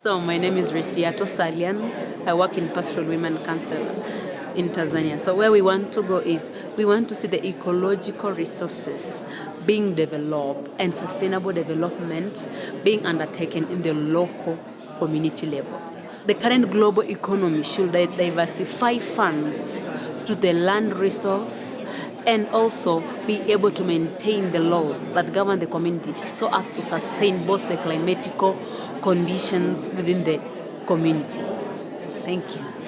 So my name is Resiato Salian. I work in Pastoral Women Council in Tanzania. So where we want to go is we want to see the ecological resources being developed and sustainable development being undertaken in the local community level. The current global economy should diversify funds to the land resource and also be able to maintain the laws that govern the community so as to sustain both the climatical conditions within the community. Thank you.